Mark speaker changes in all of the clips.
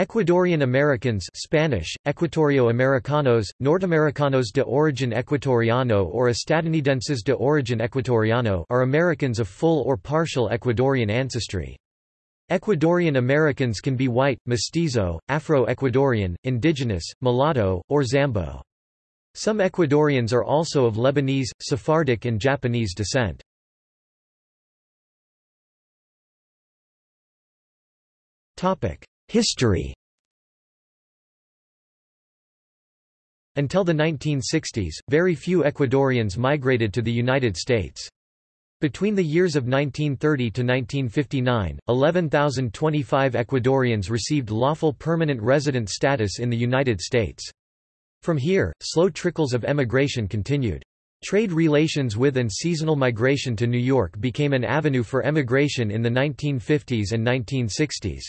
Speaker 1: Ecuadorian Americans Spanish, Equatorio Americanos, Norteamericanos de origen ecuatoriano or Estadounidenses de origen ecuatoriano are Americans of full or partial Ecuadorian ancestry. Ecuadorian Americans can be white, mestizo, Afro-Ecuadorian, indigenous, mulatto, or Zambo. Some Ecuadorians are also of Lebanese, Sephardic and Japanese descent. History Until the 1960s, very few Ecuadorians migrated to the United States. Between the years of 1930 to 1959, 11,025 Ecuadorians received lawful permanent resident status in the United States. From here, slow trickles of emigration continued. Trade relations with and seasonal migration to New York became an avenue for emigration in the 1950s and 1960s.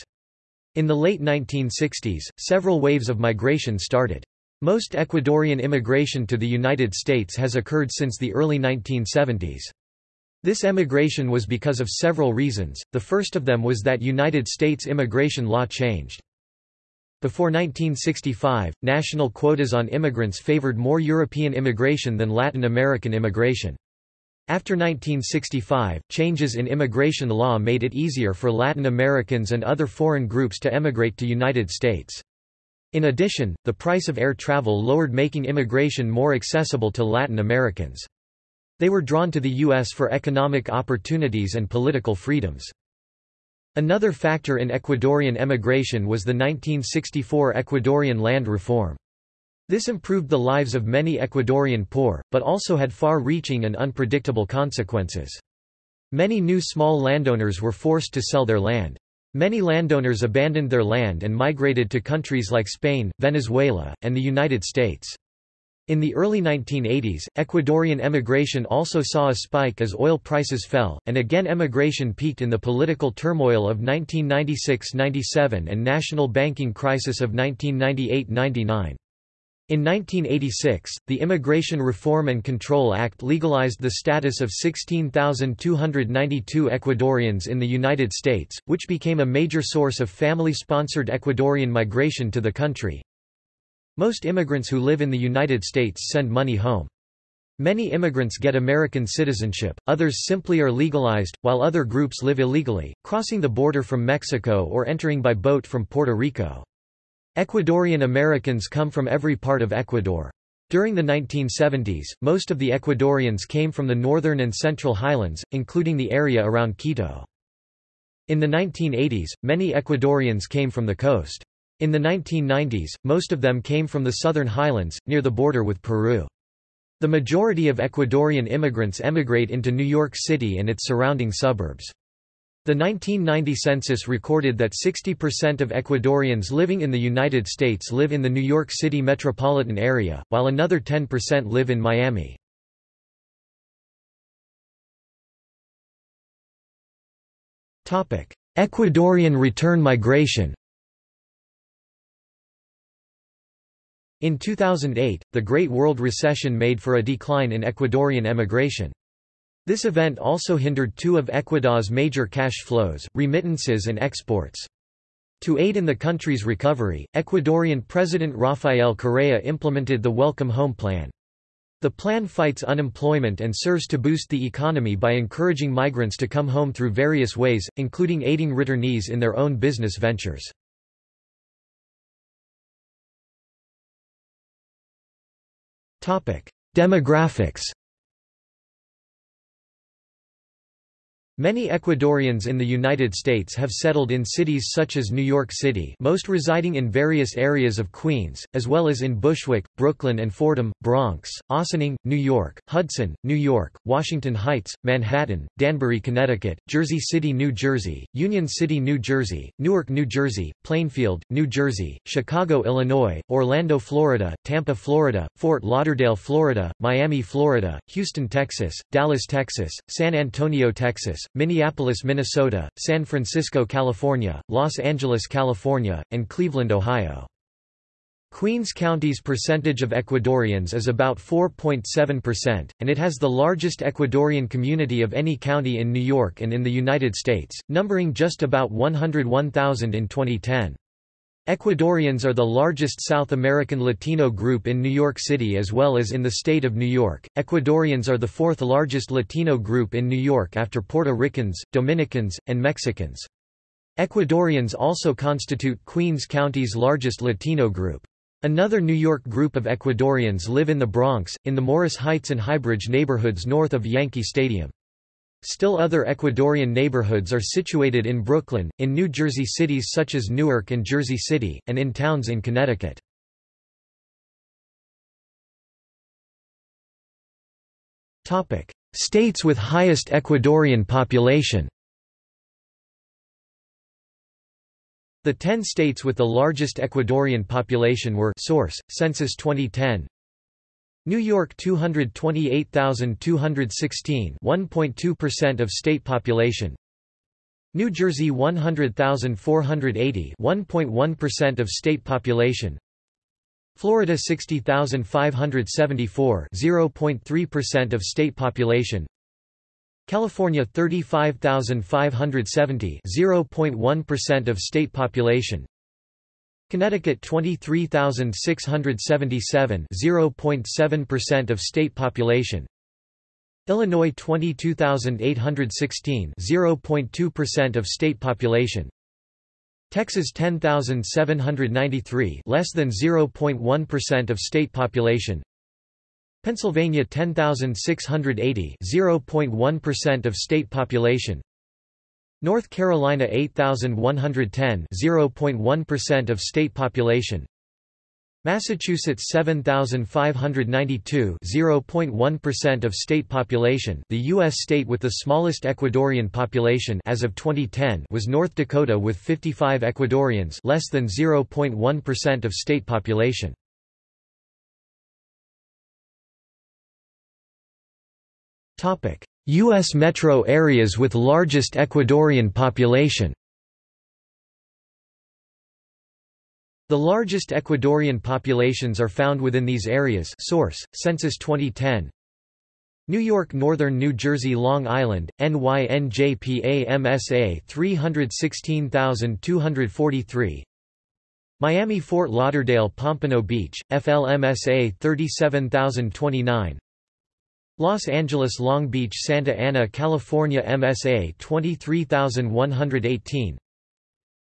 Speaker 1: In the late 1960s, several waves of migration started. Most Ecuadorian immigration to the United States has occurred since the early 1970s. This emigration was because of several reasons, the first of them was that United States immigration law changed. Before 1965, national quotas on immigrants favored more European immigration than Latin American immigration. After 1965, changes in immigration law made it easier for Latin Americans and other foreign groups to emigrate to the United States. In addition, the price of air travel lowered making immigration more accessible to Latin Americans. They were drawn to the U.S. for economic opportunities and political freedoms. Another factor in Ecuadorian emigration was the 1964 Ecuadorian land reform. This improved the lives of many Ecuadorian poor, but also had far-reaching and unpredictable consequences. Many new small landowners were forced to sell their land. Many landowners abandoned their land and migrated to countries like Spain, Venezuela, and the United States. In the early 1980s, Ecuadorian emigration also saw a spike as oil prices fell, and again emigration peaked in the political turmoil of 1996–97 and national banking crisis of 1998–99. In 1986, the Immigration Reform and Control Act legalized the status of 16,292 Ecuadorians in the United States, which became a major source of family-sponsored Ecuadorian migration to the country. Most immigrants who live in the United States send money home. Many immigrants get American citizenship, others simply are legalized, while other groups live illegally, crossing the border from Mexico or entering by boat from Puerto Rico. Ecuadorian Americans come from every part of Ecuador. During the 1970s, most of the Ecuadorians came from the northern and central highlands, including the area around Quito. In the 1980s, many Ecuadorians came from the coast. In the 1990s, most of them came from the southern highlands, near the border with Peru. The majority of Ecuadorian immigrants emigrate into New York City and its surrounding suburbs. The 1990 census recorded that 60% of Ecuadorians living in the United States live in the New York City metropolitan area, while another 10% live in Miami. Ecuadorian return migration In 2008, the Great World Recession made for a decline in Ecuadorian emigration. This event also hindered two of Ecuador's major cash flows, remittances and exports. To aid in the country's recovery, Ecuadorian President Rafael Correa implemented the Welcome Home Plan. The plan fights unemployment and serves to boost the economy by encouraging migrants to come home through various ways, including aiding returnees in their own business ventures. Demographics Many Ecuadorians in the United States have settled in cities such as New York City most residing in various areas of Queens, as well as in Bushwick, Brooklyn and Fordham, Bronx, Ossining, New York, Hudson, New York, Washington Heights, Manhattan, Danbury, Connecticut, Jersey City, New Jersey, Union City, New Jersey, Newark, New Jersey, Plainfield, New Jersey, Chicago, Illinois, Orlando, Florida, Tampa, Florida, Fort Lauderdale, Florida, Miami, Florida, Houston, Texas, Dallas, Texas, San Antonio, Texas, Minneapolis, Minnesota, San Francisco, California, Los Angeles, California, and Cleveland, Ohio. Queens County's percentage of Ecuadorians is about 4.7%, and it has the largest Ecuadorian community of any county in New York and in the United States, numbering just about 101,000 in 2010. Ecuadorians are the largest South American Latino group in New York City as well as in the state of New York. Ecuadorians are the fourth largest Latino group in New York after Puerto Ricans, Dominicans, and Mexicans. Ecuadorians also constitute Queens County's largest Latino group. Another New York group of Ecuadorians live in the Bronx, in the Morris Heights and Highbridge neighborhoods north of Yankee Stadium. Still other Ecuadorian neighborhoods are situated in Brooklyn, in New Jersey cities such as Newark and Jersey City, and in towns in Connecticut. States with highest Ecuadorian population The ten states with the largest Ecuadorian population were source, Census 2010 New York 228,216 1.2% of state population. New Jersey 100,480 1.1% of state population. Florida 60,574 0.3% of state population. California 35,570 0.1% of state population Connecticut 23,677 0.7% of state population. Illinois 22,816 0.2% of state population. Texas 10,793 less than 0.1% of state population. Pennsylvania 10,680 0.1% of state population North Carolina 8110 0.1% of state population. Massachusetts 7592 0.1% of state population. The US state with the smallest Ecuadorian population as of 2010 was North Dakota with 55 Ecuadorians less than 0.1% of state population. Topic U.S. metro areas with largest Ecuadorian population. The largest Ecuadorian populations are found within these areas source, Census 2010 New York Northern New Jersey Long Island, NYNJPA MSA 316243 Miami Fort Lauderdale Pompano Beach, FLMSA 37029 Los Angeles Long Beach Santa Ana California MSA 23118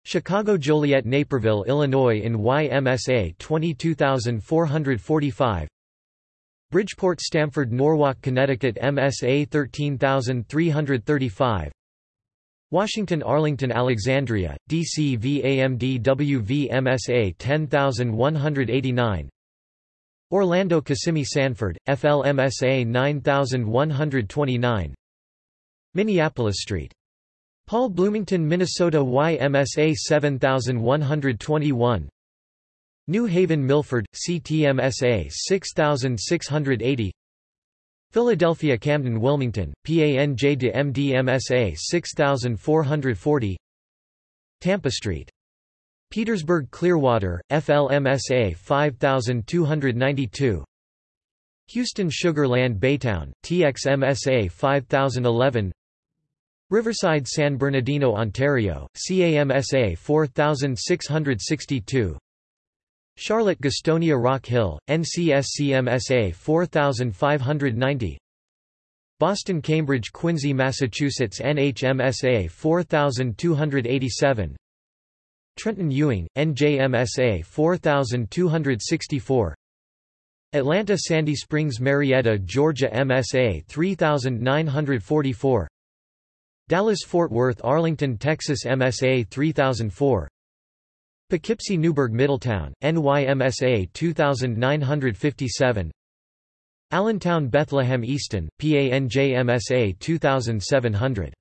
Speaker 1: Chicago Joliet Naperville Illinois in YMSA 22445 Bridgeport Stamford Norwalk Connecticut MSA 13335 Washington Arlington Alexandria, DC VAMD WV MSA 10189 Orlando Kissimmee Sanford, FLMSA 9129 Minneapolis Street. Paul Bloomington Minnesota YMSA 7121 New Haven Milford, CTMSA 6680 Philadelphia Camden Wilmington, PANJ de MDMSA 6440 Tampa Street Petersburg Clearwater, FLMSA 5292 Houston Sugar Land Baytown, TXMSA 5011 Riverside San Bernardino Ontario, CAMSA 4662 Charlotte Gastonia Rock Hill, NCSCMSA 4590 Boston Cambridge Quincy Massachusetts NHMSA 4287 Trenton Ewing, NJMSA 4264 Atlanta Sandy Springs Marietta Georgia MSA 3944 Dallas Fort Worth Arlington Texas MSA 3004 Poughkeepsie Newburgh Middletown, NYMSA 2957 Allentown Bethlehem Easton, PANJMSA 2700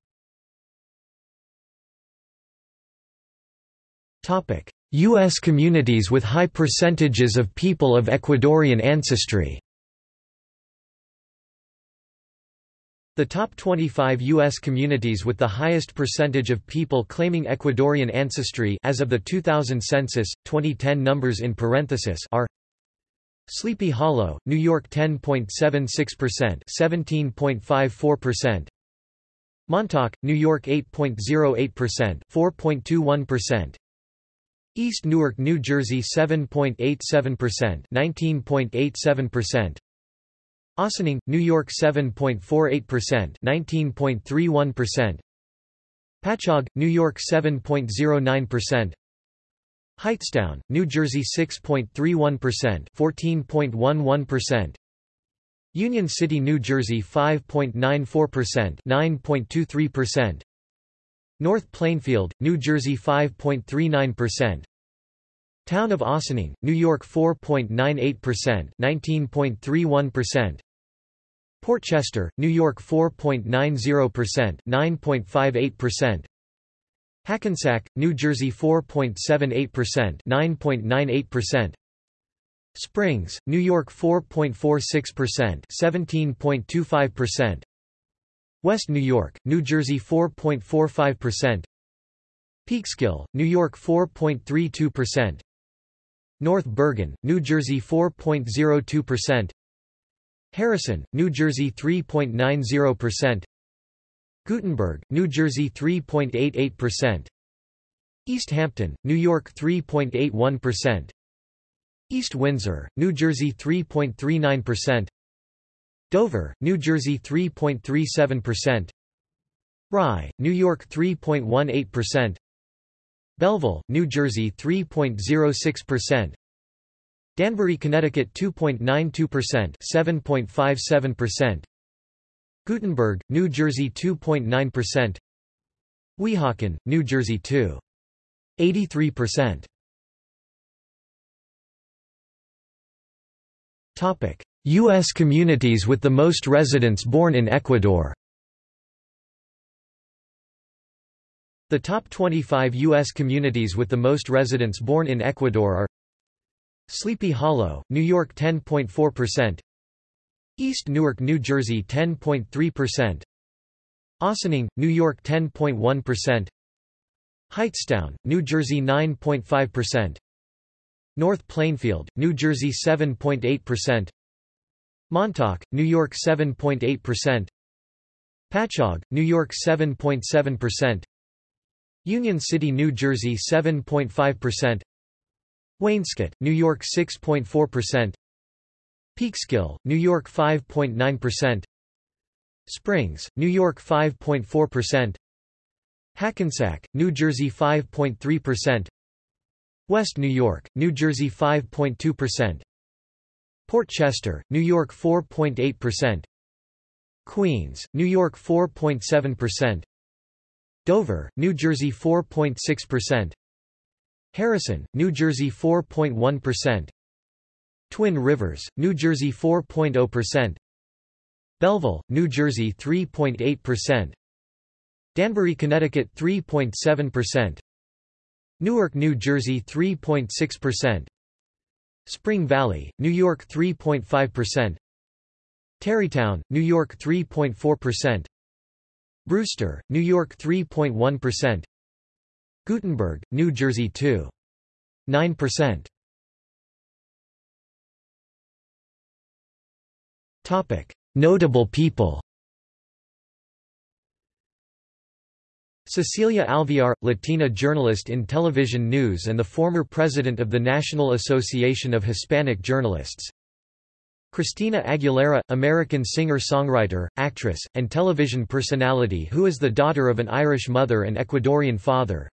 Speaker 1: U.S. communities with high percentages of people of Ecuadorian ancestry The top 25 U.S. communities with the highest percentage of people claiming Ecuadorian ancestry as of the 2000 census, 2010 numbers in parenthesis are Sleepy Hollow, New York 10.76% 17.54% Montauk, New York 8.08% 4.21% East Newark, New Jersey 7.87%, 19.87%. Ossining, New York 7.48%, 19.31%. Patchogue, New York 7.09%. Hightstown, New Jersey 6.31%, 14.11%. Union City, New Jersey 5.94%, 9.23%. North Plainfield, New Jersey 5.39%. Town of Ossining, New York 4.98%, 19.31%. Port Chester, New York 4.90%, 9.58%. Hackensack, New Jersey 4.78%, 9.98%. Springs, New York 4.46%, 17.25%. West New York, New Jersey 4.45%. Peekskill, New York 4.32%. North Bergen, New Jersey 4.02%. Harrison, New Jersey 3.90%. Guttenberg, New Jersey 3.88%. East Hampton, New York 3.81%. East Windsor, New Jersey 3.39%. Dover, New Jersey 3.37%. Rye, New York 3.18%. Belleville, New Jersey 3.06%. Danbury, Connecticut 2.92% 7.57%. Guttenberg, New Jersey 2.9%. Weehawken, New Jersey 2. 83%. Topic: US communities with the most residents born in Ecuador. The top 25 U.S. communities with the most residents born in Ecuador are Sleepy Hollow, New York 10.4%, East Newark, New Jersey 10.3%, Ossining, New York 10.1%, Hightstown, New Jersey 9.5%, North Plainfield, New Jersey 7.8%, Montauk, New York 7.8%, Patchogue, New York 7.7%, Union City, New Jersey 7.5%, Wainscott, New York 6.4%, Peekskill, New York 5.9%, Springs, New York 5.4%, Hackensack, New Jersey 5.3%, West New York, New Jersey 5.2%, Port Chester, New York 4.8%, Queens, New York 4.7%, Dover, New Jersey 4.6%, Harrison, New Jersey 4.1%. Twin Rivers, New Jersey 4.0%. Belleville, New Jersey 3.8%. Danbury, Connecticut 3.7%. Newark, New Jersey 3.6%. Spring Valley, New York 3.5%. Tarrytown, New York 3.4%. Brewster, New York 3.1%. Guttenberg, New Jersey 2. 9%. Topic: Notable people. Cecilia Alvear, Latina journalist in television news and the former president of the National Association of Hispanic Journalists. Christina Aguilera, American singer-songwriter, actress, and television personality who is the daughter of an Irish mother and Ecuadorian father.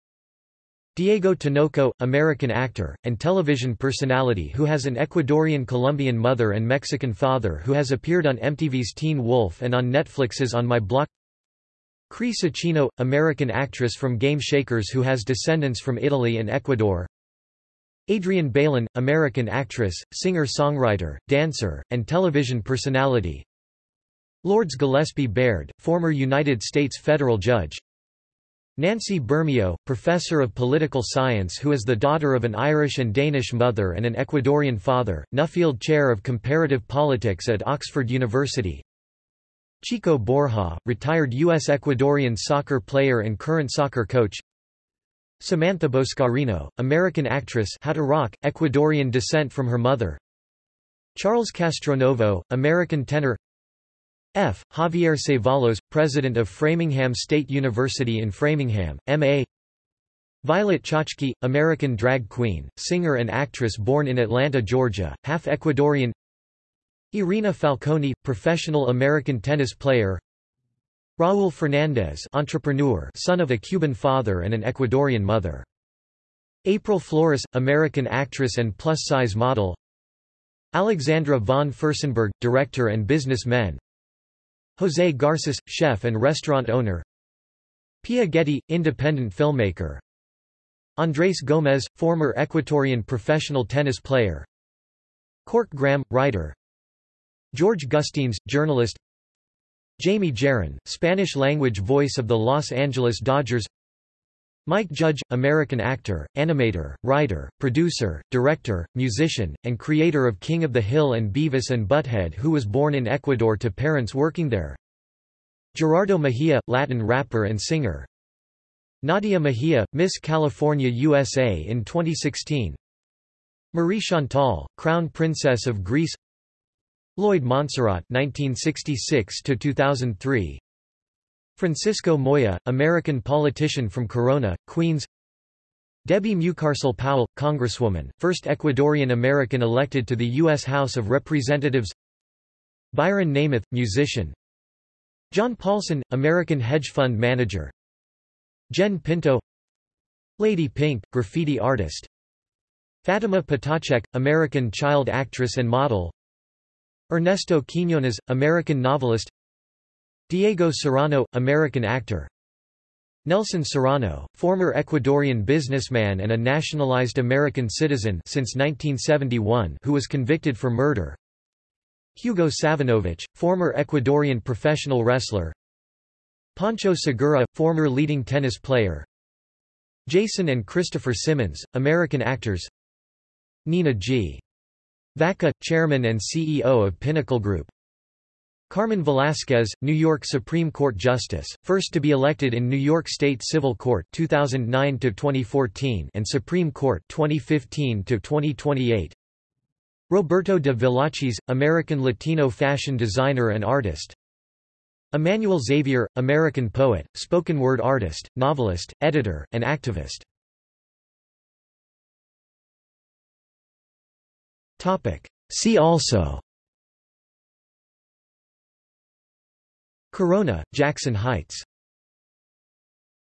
Speaker 1: Diego Tinoco, American actor, and television personality who has an Ecuadorian-Colombian mother and Mexican father who has appeared on MTV's Teen Wolf and on Netflix's On My Block Cree Cicchino, American actress from Game Shakers who has descendants from Italy and Ecuador Adrienne Bailon, American actress, singer-songwriter, dancer, and television personality Lourdes Gillespie Baird, former United States federal judge Nancy Bermeo, professor of political science who is the daughter of an Irish and Danish mother and an Ecuadorian father, Nuffield Chair of Comparative Politics at Oxford University. Chico Borja, retired U.S. Ecuadorian soccer player and current soccer coach. Samantha Boscarino, American actress How to Rock, Ecuadorian descent from her mother. Charles Castronovo, American tenor F. Javier Cevallos, President of Framingham State University in Framingham, M.A. Violet Chachki, American drag queen, singer and actress born in Atlanta, Georgia, half Ecuadorian Irina Falconi, professional American tennis player Raúl Fernández entrepreneur son of a Cuban father and an Ecuadorian mother. April Flores, American actress and plus-size model. Alexandra von Furstenberg, director and businessman. José Garces, chef and restaurant owner. Pia Getty, independent filmmaker. Andrés Gómez, former Ecuadorian professional tennis player. Cork Graham, writer. George Gustines, journalist Jaime Jarrín, Spanish-language voice of the Los Angeles Dodgers. Mike Judge, American actor, animator, writer, producer, director, musician, and creator of King of the Hill and Beavis and Butthead who was born in Ecuador to parents working there. Gerardo Mejia, Latin rapper and singer. Nadia Mejia, Miss California USA in 2016 Marie Chantal, Crown Princess of Greece Lloyd Monserratt 1966 2003 Francisco Moya, American politician from Corona, Queens. Debbie Mucarsel Powell, Congresswoman, first Ecuadorian American elected to the U.S. House of Representatives. Byron Nemeth, musician. John Paulson, American hedge fund manager. Jen Pinto. Lady Pink, graffiti artist. Fatima Ptacek, American child actress and model Ernesto Quiñones, American novelist. Diego Serrano, American actor. Nelson Serrano, former Ecuadorian businessman and a nationalized American citizen since 1971 who was convicted for murder. Hugo Savinovich, former Ecuadorian professional wrestler. Pancho Segura, former leading tennis player. Jason and Christopher Simmons, American actors. Nina G. Vaca, chairman and CEO of Pinnacle Group Carmen Velasquez, New York Supreme Court Justice, first to be elected in New York State Civil Court 2009 to 2014 and Supreme Court 2015 to 2028. Roberto de Villacis, American Latino fashion designer and artist. Emmanuel Xavier, American poet, spoken word artist, novelist, editor, and activist. See also. Corona, Jackson Heights